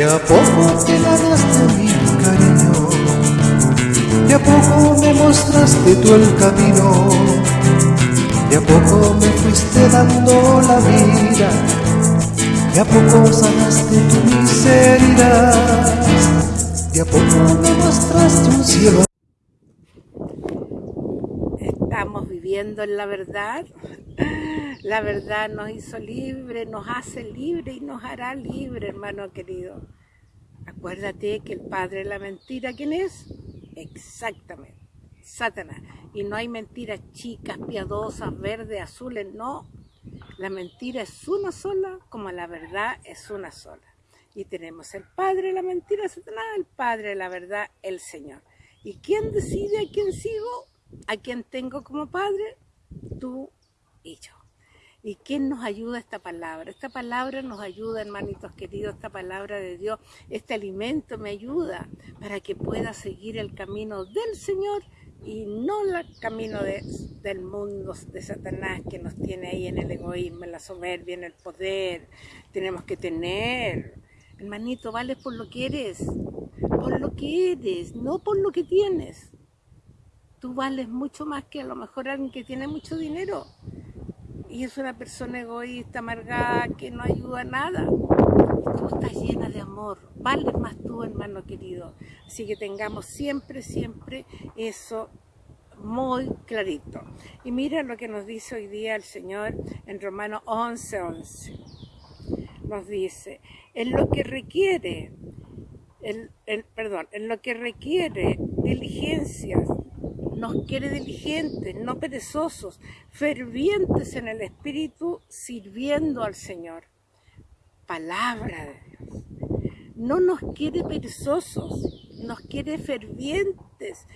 De a poco te ganaste mi cariño, de a poco me mostraste tú el camino, de a poco me fuiste dando la vida, de a poco sanaste tu miseria, de a poco me mostraste un cielo. Estamos viviendo en la verdad. La verdad nos hizo libre, nos hace libre y nos hará libre, hermano querido. Acuérdate que el padre de la mentira, ¿quién es? Exactamente, Satanás. Y no hay mentiras chicas, piadosas, verdes, azules, no. La mentira es una sola, como la verdad es una sola. Y tenemos el padre de la mentira, Satanás, el padre de la verdad, el Señor. ¿Y quién decide a quién sigo? ¿A quién tengo como padre? Tú y yo. ¿Y quién nos ayuda esta palabra? Esta palabra nos ayuda, hermanitos queridos, esta palabra de Dios, este alimento me ayuda para que pueda seguir el camino del Señor y no el camino del mundo, de Satanás que nos tiene ahí en el egoísmo, en la soberbia, en el poder. Tenemos que tener, hermanito, vales por lo que eres, por lo que eres, no por lo que tienes. Tú vales mucho más que a lo mejor alguien que tiene mucho dinero y es una persona egoísta, amargada, que no ayuda a nada. tú estás llena de amor, vales más tú, hermano querido. Así que tengamos siempre, siempre eso muy clarito. Y mira lo que nos dice hoy día el Señor en Romanos 11, 11. Nos dice, en lo que requiere, el, perdón, en lo que requiere diligencias nos quiere diligentes, no perezosos, fervientes en el Espíritu, sirviendo al Señor. Palabra de Dios. No nos quiere perezosos, nos quiere fervientes,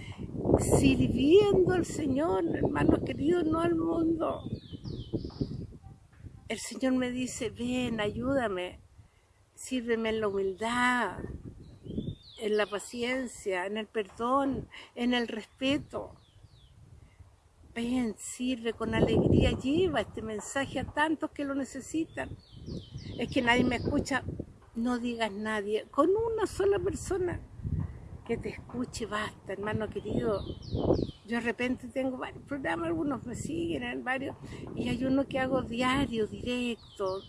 sirviendo al Señor, hermanos queridos, no al mundo. El Señor me dice, ven, ayúdame, sírveme en la humildad, en la paciencia, en el perdón, en el respeto. Ven, sirve con alegría, lleva este mensaje a tantos que lo necesitan. Es que nadie me escucha, no digas nadie, con una sola persona que te escuche, basta, hermano querido. Yo de repente tengo varios programas, algunos me siguen, varios, y hay uno que hago diario, directo,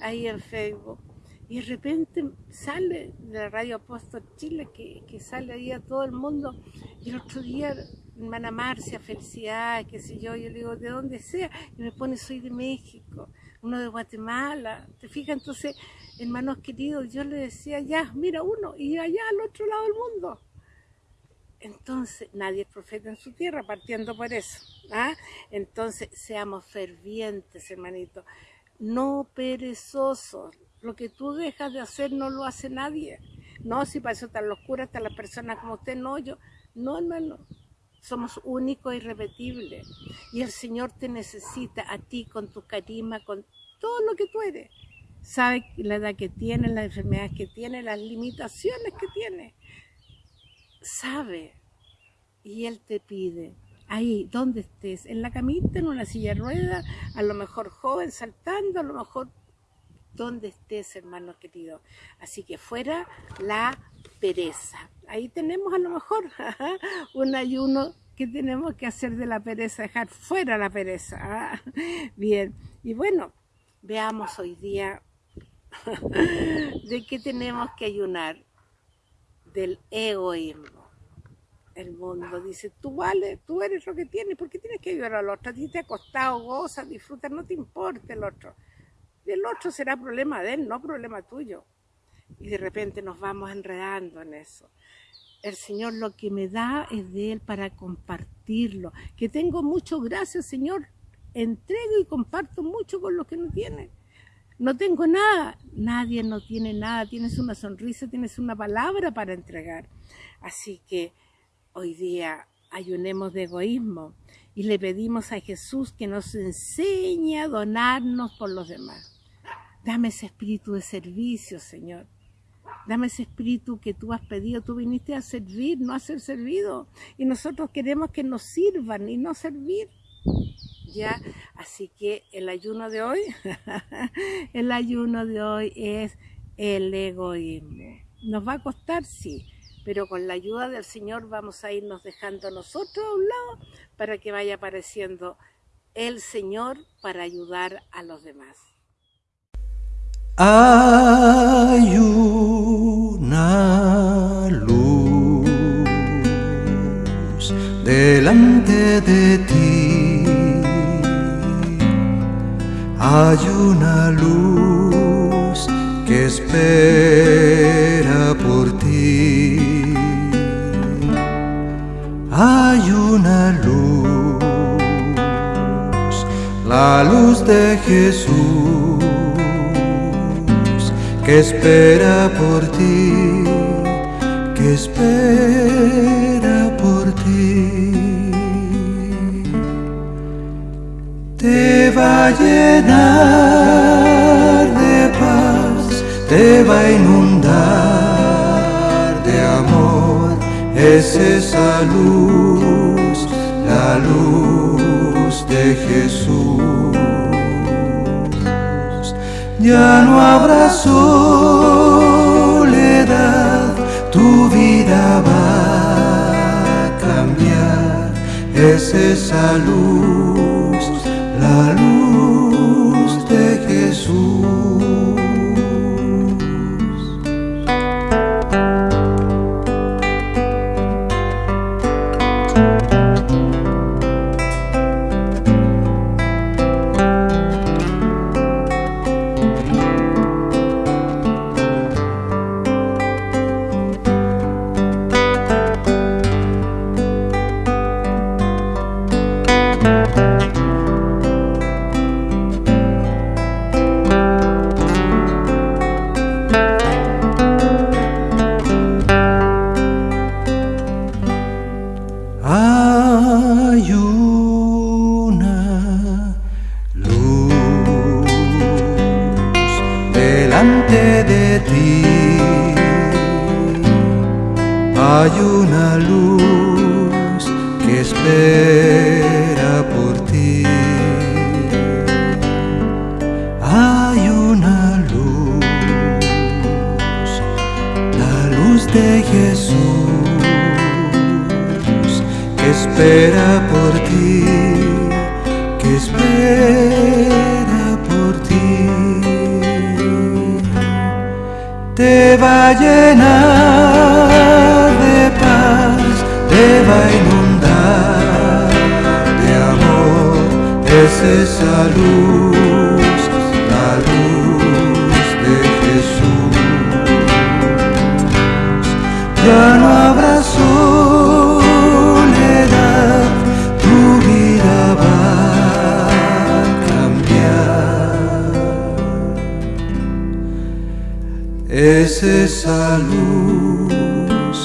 ahí en Facebook y de repente sale de la Radio Apóstol Chile, que, sale ahí a todo el mundo, y el otro día, hermana Marcia, felicidad, qué sé yo, yo le digo, de donde sea, y me pone, soy de México, uno de Guatemala, te fijas, entonces, hermanos queridos, yo le decía, ya, mira uno, y allá al otro lado del mundo. Entonces, nadie es profeta en su tierra, partiendo por eso. ¿ah? Entonces, seamos fervientes, hermanito, no perezosos, lo que tú dejas de hacer no lo hace nadie. No, si para eso están los curas, están las personas como usted, no, yo, no, hermano. Somos únicos e irrepetibles. Y el Señor te necesita a ti con tu carisma, con todo lo que tú eres. Sabe la edad que tienes, las enfermedades que tienes, las limitaciones que tienes. Sabe. Y Él te pide, ahí, donde estés, en la camita, en una silla de ruedas, a lo mejor joven, saltando, a lo mejor donde estés, hermano querido. Así que fuera la pereza. Ahí tenemos a lo mejor un ayuno que tenemos que hacer de la pereza, dejar fuera la pereza. ¿ah? Bien, y bueno, veamos hoy día de qué tenemos que ayunar. Del egoísmo. El mundo dice, tú vales, tú eres lo que tienes, ¿por qué tienes que ayudar al otro? A ti te ha costado, goza, disfruta, no te importa el otro el otro será problema de él, no problema tuyo. Y de repente nos vamos enredando en eso. El Señor lo que me da es de Él para compartirlo. Que tengo mucho, gracias Señor. Entrego y comparto mucho con los que no tienen. No tengo nada. Nadie no tiene nada. Tienes una sonrisa, tienes una palabra para entregar. Así que hoy día ayunemos de egoísmo y le pedimos a Jesús que nos enseñe a donarnos por los demás. Dame ese espíritu de servicio, Señor. Dame ese espíritu que tú has pedido. Tú viniste a servir, no a ser servido. Y nosotros queremos que nos sirvan y no servir. ¿Ya? Así que el ayuno de hoy, el ayuno de hoy es el egoísmo. Nos va a costar, sí, pero con la ayuda del Señor vamos a irnos dejando nosotros a un lado para que vaya apareciendo el Señor para ayudar a los demás. Hay una luz delante de ti. Hay una luz que espera por ti. Hay una luz, la luz de Jesús que espera por ti, que espera por ti. Te va a llenar de paz, te va a inundar de amor, es esa luz, la luz de Jesús ya no habrá soledad, tu vida va a cambiar, es esa luz, la luz de Jesús. Hay una luz que espera de Jesús que espera por ti, que espera por ti. Te va a llenar Ya no habrá soledad, tu vida va a cambiar. Es esa luz,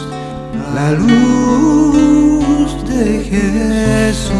la luz de Jesús.